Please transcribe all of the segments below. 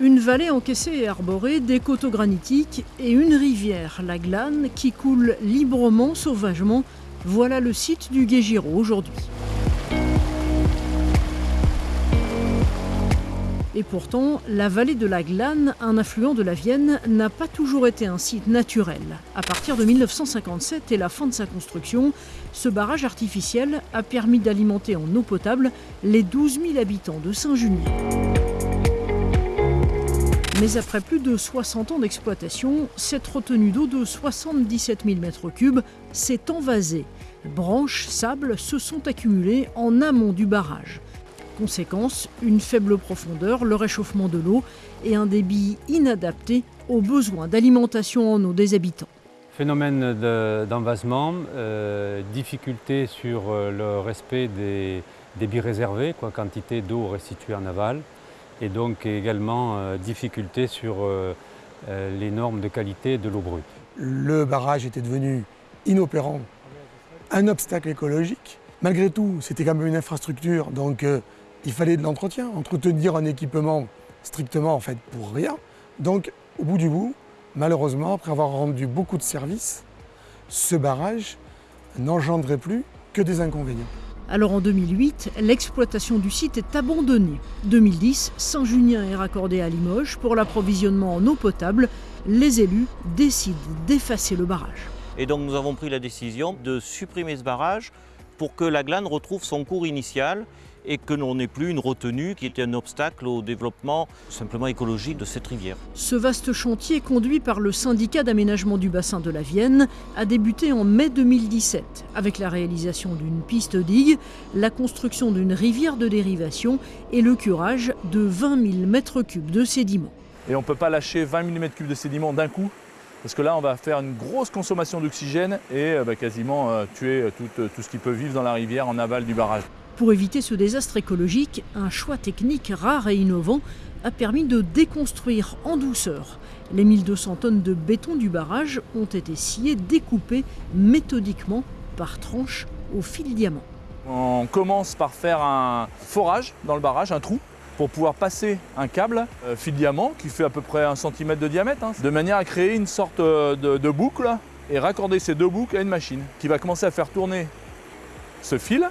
Une vallée encaissée et arborée, des coteaux granitiques et une rivière, la Glane, qui coule librement, sauvagement. Voilà le site du Guégiro aujourd'hui. Et pourtant, la vallée de la Glane, un affluent de la Vienne, n'a pas toujours été un site naturel. À partir de 1957 et la fin de sa construction, ce barrage artificiel a permis d'alimenter en eau potable les 12 000 habitants de Saint-Junien. Mais après plus de 60 ans d'exploitation, cette retenue d'eau de 77 000 m3 s'est envasée. Branches, sable se sont accumulés en amont du barrage. Conséquence, une faible profondeur, le réchauffement de l'eau et un débit inadapté aux besoins d'alimentation en eau des habitants. Phénomène d'envasement, euh, difficulté sur euh, le respect des débits réservés, quantité d'eau restituée en aval, et donc également euh, difficulté sur les normes de qualité de l'eau brute. Le barrage était devenu inopérant, un obstacle écologique. Malgré tout, c'était quand même une infrastructure, donc il fallait de l'entretien, entretenir un équipement strictement en fait pour rien. Donc au bout du bout, malheureusement, après avoir rendu beaucoup de services, ce barrage n'engendrait plus que des inconvénients. Alors en 2008, l'exploitation du site est abandonnée. 2010, Saint-Junien est raccordé à Limoges pour l'approvisionnement en eau potable. Les élus décident d'effacer le barrage. Et donc nous avons pris la décision de supprimer ce barrage pour que la glane retrouve son cours initial et que l'on n'ait plus une retenue qui était un obstacle au développement simplement écologique de cette rivière. Ce vaste chantier conduit par le syndicat d'aménagement du bassin de la Vienne a débuté en mai 2017 avec la réalisation d'une piste digue, la construction d'une rivière de dérivation et le curage de 20 000 m3 de sédiments. Et on ne peut pas lâcher 20 000 m3 de sédiments d'un coup parce que là, on va faire une grosse consommation d'oxygène et euh, bah, quasiment euh, tuer euh, tout, tout ce qui peut vivre dans la rivière en aval du barrage. Pour éviter ce désastre écologique, un choix technique rare et innovant a permis de déconstruire en douceur. Les 1200 tonnes de béton du barrage ont été sciées, découpées méthodiquement par tranches au fil diamant. On commence par faire un forage dans le barrage, un trou, pour pouvoir passer un câble euh, fil diamant qui fait à peu près un centimètre de diamètre, hein, de manière à créer une sorte euh, de boucle et raccorder ces deux boucles à une machine qui va commencer à faire tourner ce fil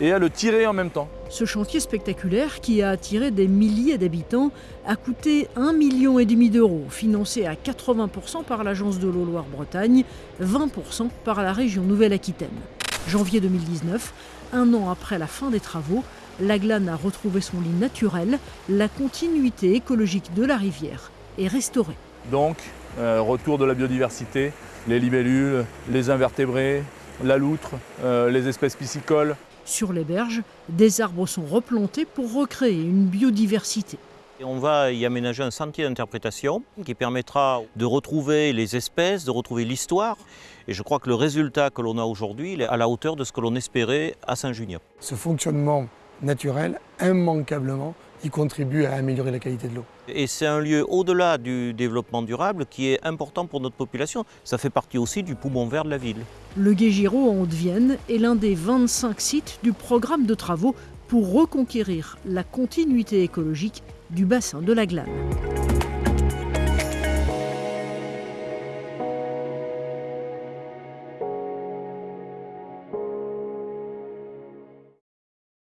et à le tirer en même temps. Ce chantier spectaculaire, qui a attiré des milliers d'habitants, a coûté 1,5 million d'euros, financé à 80% par l'Agence de l'eau Loire-Bretagne, 20% par la région Nouvelle-Aquitaine. Janvier 2019, un an après la fin des travaux, la glane a retrouvé son lit naturel, la continuité écologique de la rivière est restaurée. Donc, euh, retour de la biodiversité, les libellules, les invertébrés, la loutre, euh, les espèces piscicoles, sur les berges, des arbres sont replantés pour recréer une biodiversité. on va y aménager un sentier d'interprétation qui permettra de retrouver les espèces, de retrouver l'histoire. Et je crois que le résultat que l'on a aujourd'hui est à la hauteur de ce que l'on espérait à Saint-Junien. Ce fonctionnement naturel, immanquablement, il contribue à améliorer la qualité de l'eau. Et c'est un lieu au-delà du développement durable qui est important pour notre population. Ça fait partie aussi du poumon vert de la ville. Le Guégiro en Haute-Vienne est l'un des 25 sites du programme de travaux pour reconquérir la continuité écologique du bassin de la Glane.